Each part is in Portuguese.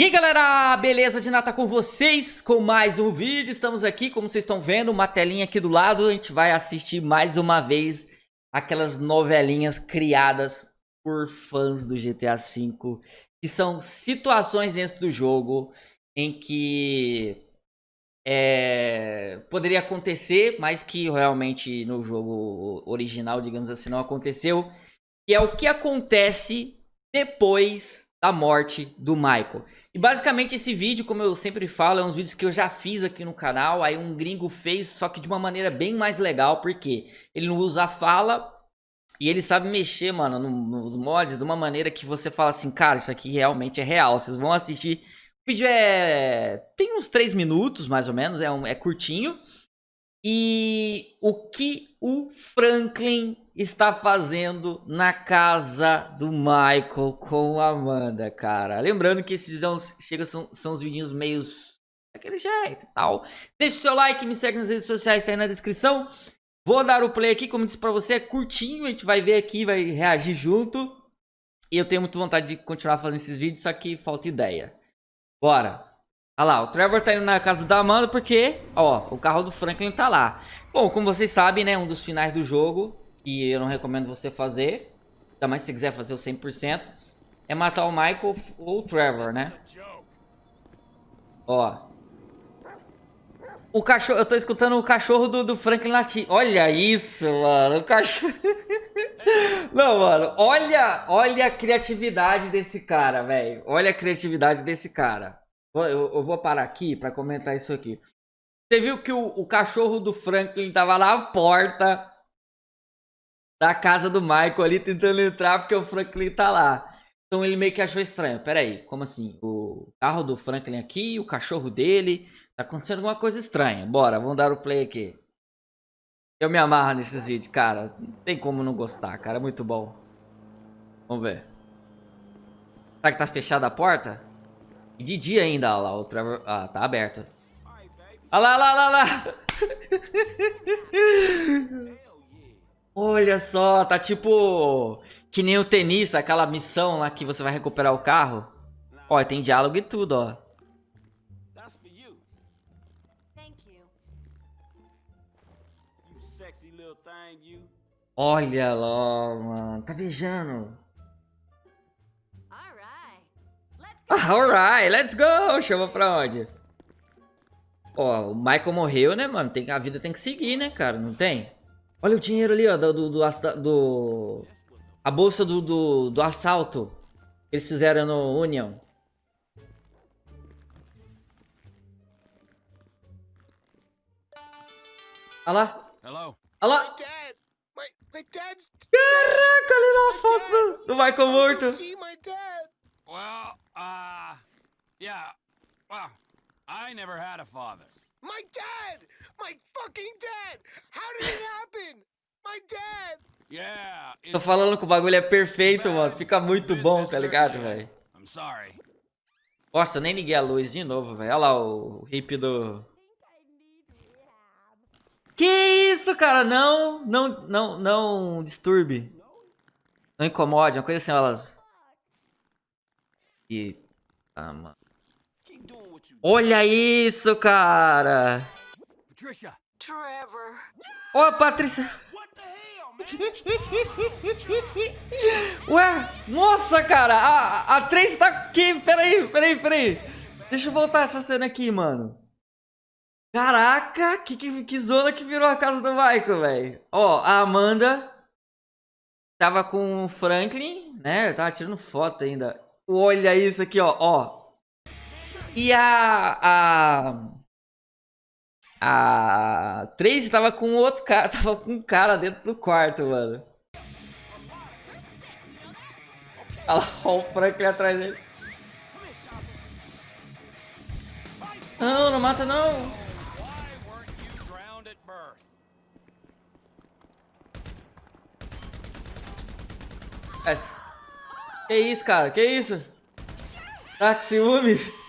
E aí galera, beleza? De nata com vocês com mais um vídeo, estamos aqui, como vocês estão vendo, uma telinha aqui do lado, a gente vai assistir mais uma vez aquelas novelinhas criadas por fãs do GTA V, que são situações dentro do jogo em que é, poderia acontecer, mas que realmente no jogo original, digamos assim, não aconteceu, que é o que acontece depois da morte do Michael. E basicamente esse vídeo, como eu sempre falo, é uns vídeos que eu já fiz aqui no canal, aí um gringo fez, só que de uma maneira bem mais legal, porque ele não usa fala e ele sabe mexer, mano, nos mods de uma maneira que você fala assim, cara, isso aqui realmente é real, vocês vão assistir. O vídeo é... tem uns 3 minutos, mais ou menos, é, um... é curtinho. E o que o Franklin está fazendo na casa do Michael com a Amanda, cara. Lembrando que esses são, chega, são, são os vídeos meio daquele jeito e tal. Deixe seu like, me segue nas redes sociais, tá aí na descrição. Vou dar o play aqui, como disse pra você, é curtinho, a gente vai ver aqui, vai reagir junto. E eu tenho muita vontade de continuar fazendo esses vídeos, só que falta ideia. Bora! Olha lá, o Trevor tá indo na casa da Amanda porque, ó, o carro do Franklin tá lá. Bom, como vocês sabem, né, um dos finais do jogo que eu não recomendo você fazer, ainda mais se quiser fazer o 100%, é matar o Michael ou o Trevor, né? Ó. O cachorro, eu tô escutando o cachorro do, do Franklin latir. Olha isso, mano, o cachorro... não, mano, olha, olha a criatividade desse cara, velho. Olha a criatividade desse cara. Eu, eu, vou parar aqui pra comentar isso aqui. Você viu que o, o cachorro do Franklin tava na porta da casa do Michael ali tentando entrar porque o Franklin tá lá. Então ele meio que achou estranho. Pera aí, como assim? O carro do Franklin aqui, o cachorro dele. Tá acontecendo alguma coisa estranha. Bora, vamos dar o play aqui. Eu me amarro nesses vídeos, cara. Não tem como não gostar, cara. É muito bom. Vamos ver. Será que tá fechada a porta? E de dia ainda, olha lá. O Trevor... Ah, tá aberto. Olha lá, olha lá, olha lá. Olha só, tá tipo que nem o tenista, aquela missão lá que você vai recuperar o carro. Ó, tem diálogo e tudo, ó. Olha lá, mano. Tá beijando. Alright, let's go. Chama pra onde? Ó, o Michael morreu, né, mano? Tem, a vida tem que seguir, né, cara? Não tem? Olha o dinheiro ali, ó, do... do, do, do a bolsa do, do, do assalto. Que eles fizeram no Union. Olha lá. Olha lá. Caraca, ali na foto do Michael morto. Dad! My fucking dad! How did it happen? My dad! Yeah, Tô falando que o bagulho é perfeito, mano. Fica muito bom, tá ligado, velho? Nossa, nem liguei a luz de novo, velho. Olha lá o hip do... Que isso, cara? Não, não, não, não disturbe. Não incomode, uma coisa assim, elas... E... Ah, mano. Olha isso, cara! Trevor. Ó, oh, Patrícia! Ué, nossa, cara! A, a Trace tá aqui! Peraí, peraí, peraí! Deixa eu voltar essa cena aqui, mano. Caraca, que, que, que zona que virou a casa do Michael, velho. Ó, a Amanda tava com o Franklin, né? Tava tirando foto ainda. Olha isso aqui, ó, ó. E a... A... A Tracy tava com outro cara, tava com um cara dentro do quarto, mano. Olha lá o Franklin atrás dele. Não, não mata não. Que isso, cara? Que isso? Tá com ciúme?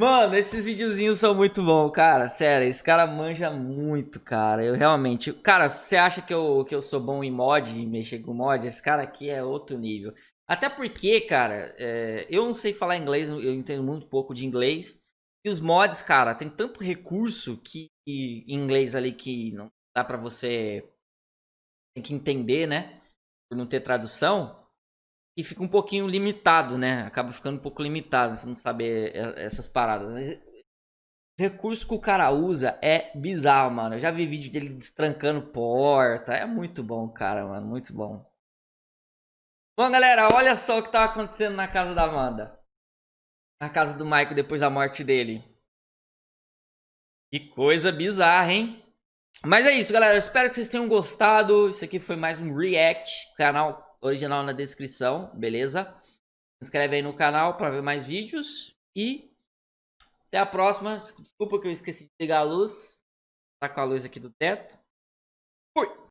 Mano, esses videozinhos são muito bons, cara. Sério, esse cara manja muito, cara. Eu realmente... Cara, você acha que eu, que eu sou bom em mod, em mexer com mod? Esse cara aqui é outro nível. Até porque, cara, é, eu não sei falar inglês, eu entendo muito pouco de inglês. E os mods, cara, tem tanto recurso que em inglês ali que não dá pra você tem que entender, né? Por não ter tradução, e fica um pouquinho limitado, né? Acaba ficando um pouco limitado, você não saber essas paradas. Mas recurso que o cara usa é bizarro, mano. Eu já vi vídeo dele destrancando porta. É muito bom, cara, mano. Muito bom. Bom, galera, olha só o que tava acontecendo na casa da Amanda. Na casa do Michael depois da morte dele. Que coisa bizarra, hein? Mas é isso, galera. Eu espero que vocês tenham gostado. Isso aqui foi mais um react. Canal original na descrição, beleza? Se inscreve aí no canal para ver mais vídeos. E até a próxima. Desculpa que eu esqueci de ligar a luz. Tá com a luz aqui do teto. Fui!